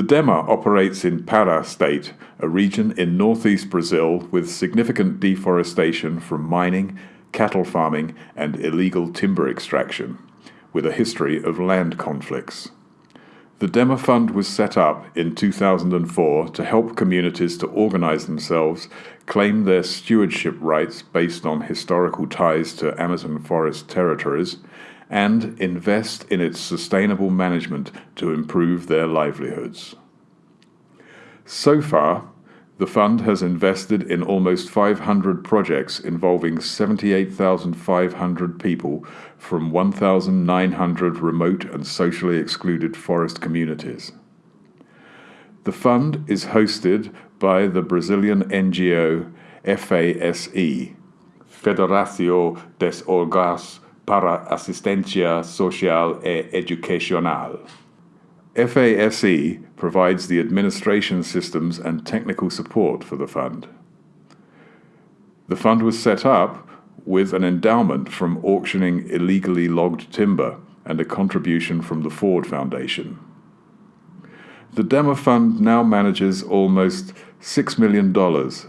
The DEMA operates in Pará state, a region in northeast Brazil with significant deforestation from mining, cattle farming, and illegal timber extraction, with a history of land conflicts. The DEMA Fund was set up in 2004 to help communities to organize themselves, claim their stewardship rights based on historical ties to Amazon forest territories, and invest in its sustainable management to improve their livelihoods. So far, the fund has invested in almost 500 projects involving 78,500 people from 1,900 remote and socially excluded forest communities. The fund is hosted by the Brazilian NGO FASE, Federação de Órgãos para Assistência Social e Educacional. FASE provides the administration systems and technical support for the fund. The fund was set up with an endowment from auctioning illegally logged timber and a contribution from the Ford Foundation. The DEMA Fund now manages almost $6 million,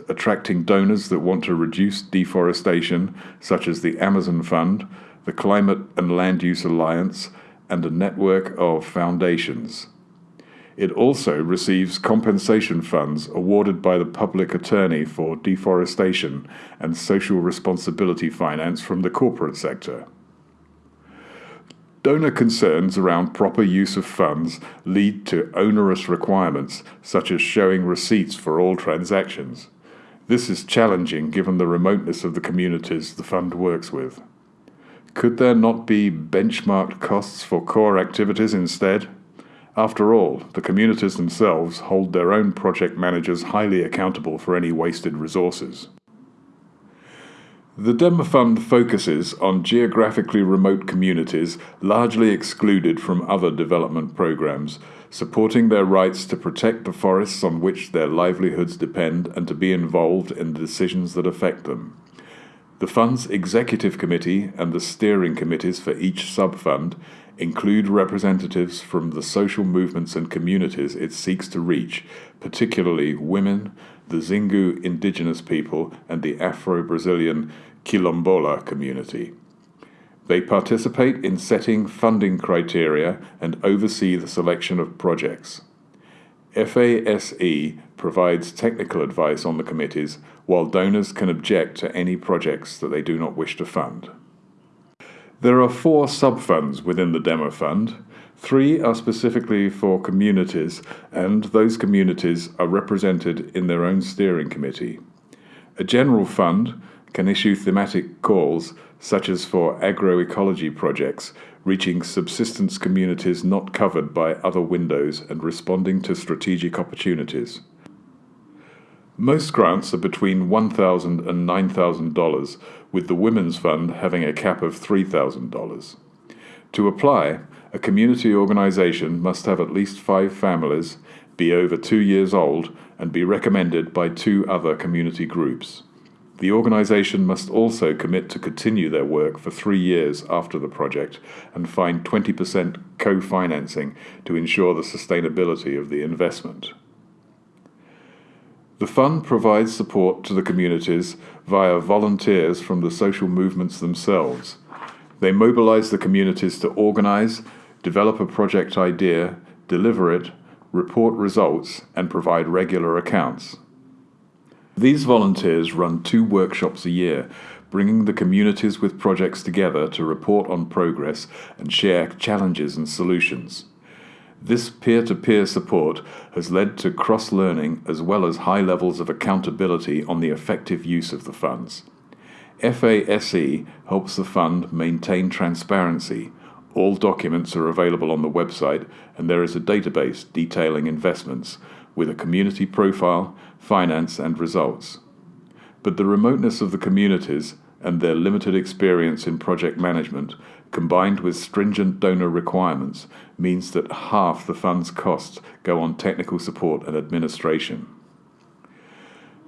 attracting donors that want to reduce deforestation, such as the Amazon Fund, the Climate and Land Use Alliance, and a network of foundations. It also receives compensation funds awarded by the public attorney for deforestation and social responsibility finance from the corporate sector. Donor concerns around proper use of funds lead to onerous requirements, such as showing receipts for all transactions. This is challenging given the remoteness of the communities the fund works with. Could there not be benchmarked costs for core activities instead? After all, the communities themselves hold their own project managers highly accountable for any wasted resources. The DEMA Fund focuses on geographically remote communities largely excluded from other development programs, supporting their rights to protect the forests on which their livelihoods depend and to be involved in the decisions that affect them. The Fund's Executive Committee and the steering committees for each sub-fund include representatives from the social movements and communities it seeks to reach, particularly women, the Xingu indigenous people, and the Afro-Brazilian Quilombola community. They participate in setting funding criteria and oversee the selection of projects. FASE provides technical advice on the committees, while donors can object to any projects that they do not wish to fund. There are four sub-funds within the DEMA Fund. Three are specifically for communities, and those communities are represented in their own steering committee. A general fund can issue thematic calls, such as for agroecology projects, reaching subsistence communities not covered by other windows and responding to strategic opportunities. Most grants are between $1,000 and $9,000, with the Women's Fund having a cap of $3,000. To apply, a community organization must have at least five families, be over two years old, and be recommended by two other community groups. The organization must also commit to continue their work for three years after the project and find 20% co-financing to ensure the sustainability of the investment. The fund provides support to the communities via volunteers from the social movements themselves. They mobilize the communities to organize, develop a project idea, deliver it, report results, and provide regular accounts. These volunteers run two workshops a year, bringing the communities with projects together to report on progress and share challenges and solutions. This peer-to-peer support has led to cross-learning as well as high levels of accountability on the effective use of the funds. FASE helps the fund maintain transparency. All documents are available on the website and there is a database detailing investments with a community profile, finance and results. But the remoteness of the communities and their limited experience in project management combined with stringent donor requirements, means that half the fund's costs go on technical support and administration.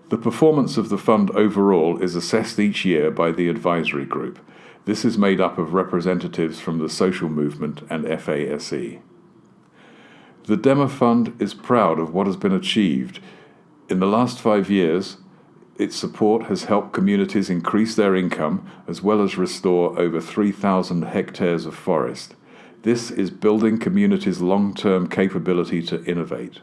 The performance of the fund overall is assessed each year by the advisory group. This is made up of representatives from the social movement and FASE. The Dema Fund is proud of what has been achieved. In the last five years, its support has helped communities increase their income as well as restore over 3,000 hectares of forest. This is building communities' long term capability to innovate.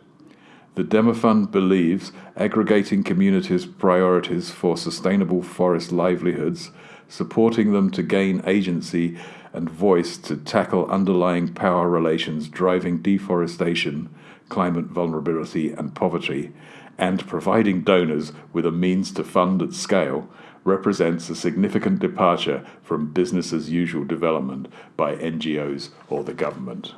The Dema Fund believes aggregating communities' priorities for sustainable forest livelihoods, supporting them to gain agency and voice to tackle underlying power relations driving deforestation, climate vulnerability, and poverty, and providing donors with a means to fund at scale represents a significant departure from business as usual development by NGOs or the government.